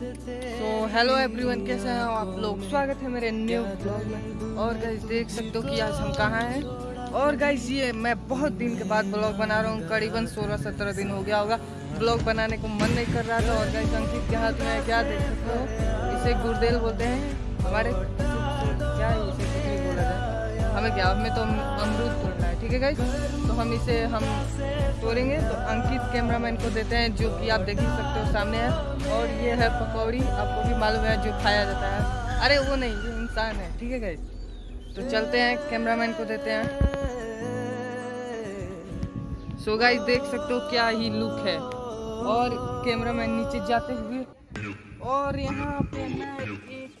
Hello everyone कैसे हैं आप लोग? स्वागत है मेरे न्यू ब्लॉग में। और गाइस देख सकते हो कि आज हम कहाँ हैं। और गाइस ये मैं बहुत दिन के बाद ब्लॉग बना रहा हूँ। करीबन 16-17 दिन हो गया होगा। ब्लॉग बनाने को मन नहीं कर रहा था। और गाइस अंकित के हाथ में क्या देख सकते हो? इसे गुरदेल बोलते हैं। हमारे क्या इसे हमें क्या? हमें तो अमरूद है। ठीक है गाइस तो हम इसे, हम तोड़ेंगे। तो अंकित कैमरामैन को देते हैं, जो कि आप देख ही सकते हो सामने है। और ये है पकौड़ी। आपको भी मालूम है, जो खाया जाता है। अरे, वो नहीं, ये इंसान है। ठीक है गाइस तो चलते हैं कैमरामैन को देते हैं। सो गाइस देख सकते हो क्या ही लुक है। और कैमरामैन नीचे जाते हुए। और यहाँ पे मैं एक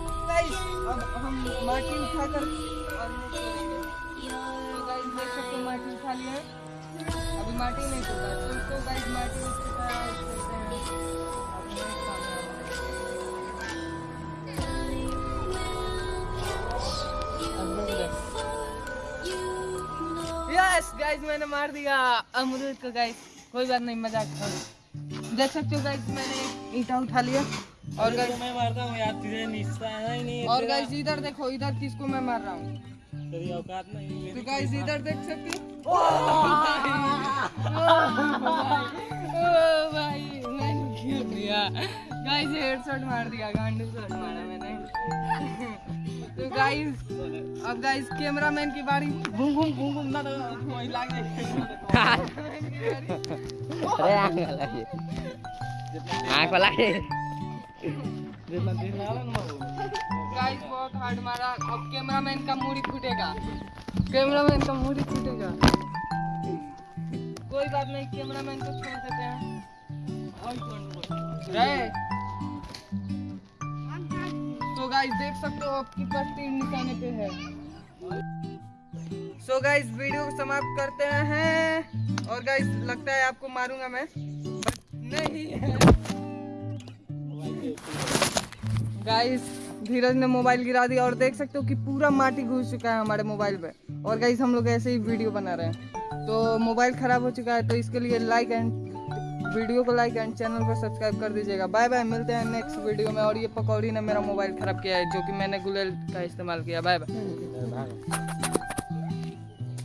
गाइस अब हम माटी सकते हो माटी उठा अभी माटी नहीं तो गाइस माटी उठा। यस गाइस मैंने मार दिया। अमरूद को गाइस कोई बात नहीं, मज़ाक था देख सकते हो गाइस मैंने ईंटा उठा लिया। और गाइस मैं मारता हूँ यार तुझे निशाना ही नहीं और गाइस इधर देखो इधर किसको मैं मार रहा हूँ? तेरी औकात नहीं है तो गाइस इधर देख सकते हो? ओ भाई। मैंने खेल दिया गाइस हेडशॉट मार दिया गांडू शॉट मारा मैंने। तो गाइस अब गाइस कैमरामैन की बारी। घूम घूम घूम घूम ना तो वही लाग। अरे आँख ये आँख लगा। गाइस बहुत हार्ड मारा। अब कैमरामैन का मूडी फूटेगा। कैमरामैन का मूडी फूटेगा। कोई बात नहीं कैमरामैन को छोड़ देते हैं। तो गाइस देख सकते हो आपकी तीन निशाने पे है। सो गाइस वीडियो को समाप्त करते हैं। और गाइस लगता है आपको मारूँगा मैं। बट नहीं है। गाइस धीरज ने मोबाइल गिरा दिया और देख सकते हो कि पूरा माटी घुस चुका है हमारे मोबाइल पे। और गाइस हम लोग ऐसे ही वीडियो बना रहे हैं। तो मोबाइल खराब हो चुका है तो इसके लिए लाइक एंड वीडियो को लाइक एंड चैनल को सब्सक्राइब कर दीजिएगा। बाय बाय मिलते हैं नेक्स्ट वीडियो में। और ये पकौड़ी ने मेरा मोबाइल खराब किया है, जो कि मैंने गुलेल का इस्तेमाल किया। Bye bye